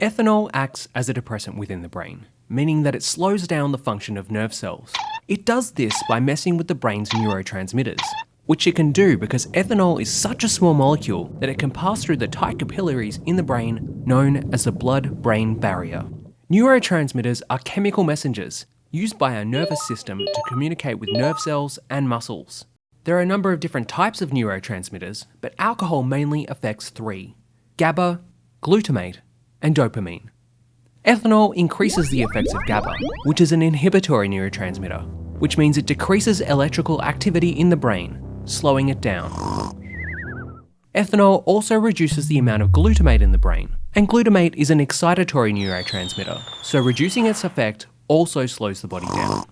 Ethanol acts as a depressant within the brain, meaning that it slows down the function of nerve cells. It does this by messing with the brain's neurotransmitters, which it can do because ethanol is such a small molecule that it can pass through the tight capillaries in the brain known as the blood-brain barrier. Neurotransmitters are chemical messengers used by our nervous system to communicate with nerve cells and muscles. There are a number of different types of neurotransmitters, but alcohol mainly affects three GABA, glutamate, and dopamine. Ethanol increases the effects of GABA, which is an inhibitory neurotransmitter, which means it decreases electrical activity in the brain, slowing it down. Ethanol also reduces the amount of glutamate in the brain, and glutamate is an excitatory neurotransmitter, so reducing its effect also slows the body down.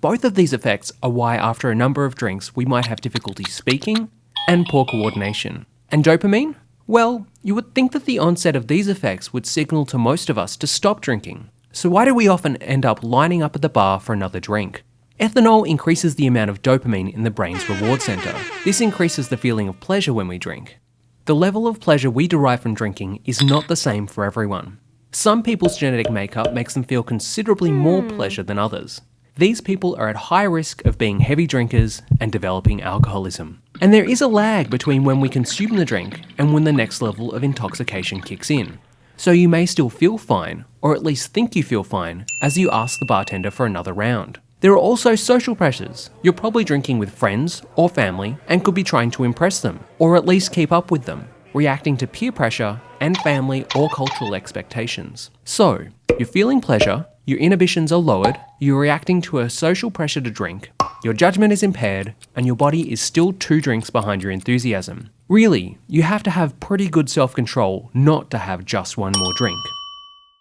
Both of these effects are why after a number of drinks we might have difficulty speaking and poor coordination. And dopamine? Well, you would think that the onset of these effects would signal to most of us to stop drinking. So why do we often end up lining up at the bar for another drink? Ethanol increases the amount of dopamine in the brain's reward center. This increases the feeling of pleasure when we drink. The level of pleasure we derive from drinking is not the same for everyone. Some people's genetic makeup makes them feel considerably more hmm. pleasure than others. These people are at high risk of being heavy drinkers and developing alcoholism. And there is a lag between when we consume the drink and when the next level of intoxication kicks in. So you may still feel fine, or at least think you feel fine, as you ask the bartender for another round. There are also social pressures. You're probably drinking with friends or family and could be trying to impress them, or at least keep up with them, reacting to peer pressure and family or cultural expectations. So, you're feeling pleasure, your inhibitions are lowered, you're reacting to a social pressure to drink, your judgment is impaired, and your body is still two drinks behind your enthusiasm. Really, you have to have pretty good self control not to have just one more drink.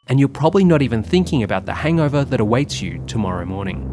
And you're probably not even thinking about the hangover that awaits you tomorrow morning.